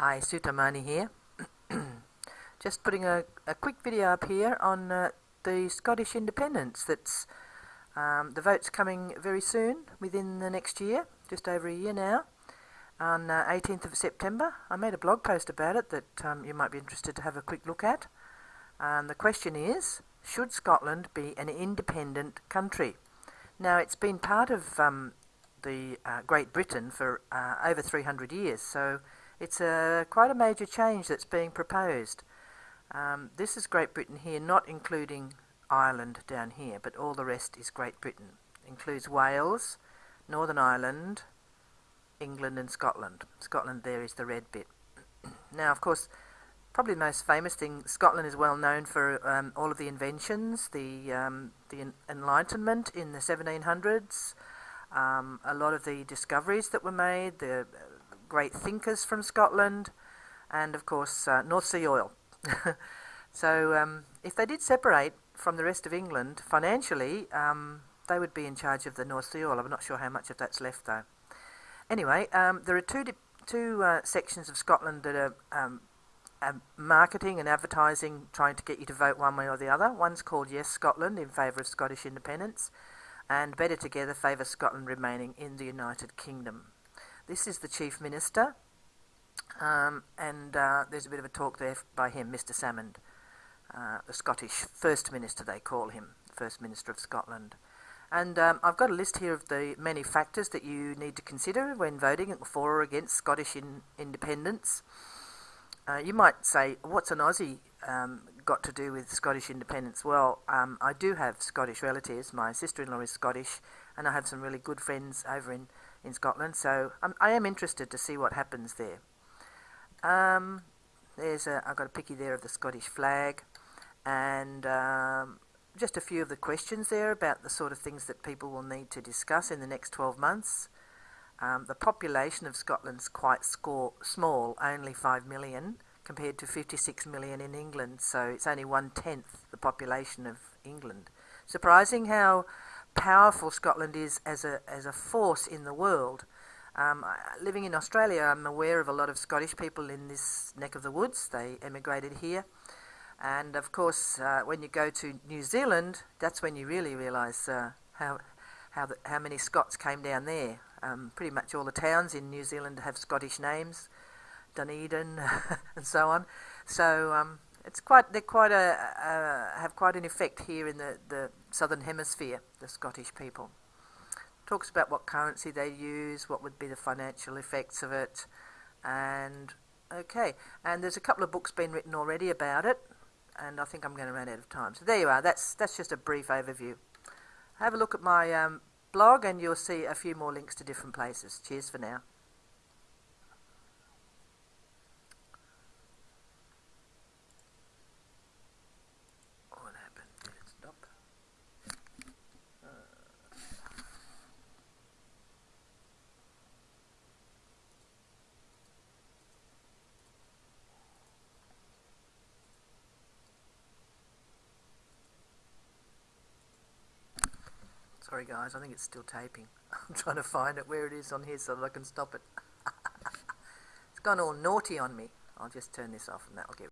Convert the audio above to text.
Hi, Sutamani here. Just putting a, a quick video up here on uh, the Scottish independence. That's um, the vote's coming very soon, within the next year, just over a year now, on uh, 18th of September. I made a blog post about it that um, you might be interested to have a quick look at. Um, the question is, should Scotland be an independent country? Now, it's been part of um, the uh, Great Britain for uh, over 300 years, so it's a, quite a major change that's being proposed. Um, this is Great Britain here, not including Ireland down here, but all the rest is Great Britain. includes Wales, Northern Ireland, England and Scotland. Scotland there is the red bit. now, of course, probably the most famous thing, Scotland is well known for um, all of the inventions, the, um, the Enlightenment in the 1700s, um, a lot of the discoveries that were made, the great thinkers from Scotland, and of course uh, North Sea oil. so um, if they did separate from the rest of England financially, um, they would be in charge of the North Sea oil. I'm not sure how much of that's left though. Anyway, um, there are two two uh, sections of Scotland that are um, marketing and advertising, trying to get you to vote one way or the other. One's called Yes Scotland in favour of Scottish independence, and Better Together favours Scotland remaining in the United Kingdom. This is the Chief Minister, um, and uh, there's a bit of a talk there by him, Mr Salmond, uh, the Scottish First Minister, they call him, First Minister of Scotland. And um, I've got a list here of the many factors that you need to consider when voting for or against Scottish in independence. Uh, you might say, what's an Aussie um, got to do with Scottish independence? Well, um, I do have Scottish relatives. My sister-in-law is Scottish, and I have some really good friends over in in Scotland. So I'm, I am interested to see what happens there. Um, there's a, I've got a picky there of the Scottish flag, and um, just a few of the questions there about the sort of things that people will need to discuss in the next 12 months. Um, the population of Scotland's quite score, small, only 5 million, compared to 56 million in England, so it's only one tenth the population of England. Surprising how powerful Scotland is as a, as a force in the world. Um, living in Australia, I'm aware of a lot of Scottish people in this neck of the woods. They emigrated here. And of course, uh, when you go to New Zealand, that's when you really realise uh, how, how, the, how many Scots came down there. Um, pretty much all the towns in New Zealand have Scottish names, Dunedin, and so on. So um, it's quite they're quite a uh, have quite an effect here in the, the southern hemisphere. The Scottish people talks about what currency they use, what would be the financial effects of it, and okay. And there's a couple of books been written already about it, and I think I'm going to run out of time. So there you are. That's that's just a brief overview. Have a look at my um, blog, and you'll see a few more links to different places. Cheers for now. Sorry guys, I think it's still taping. I'm trying to find it where it is on here so that I can stop it. it's gone all naughty on me. I'll just turn this off and that'll get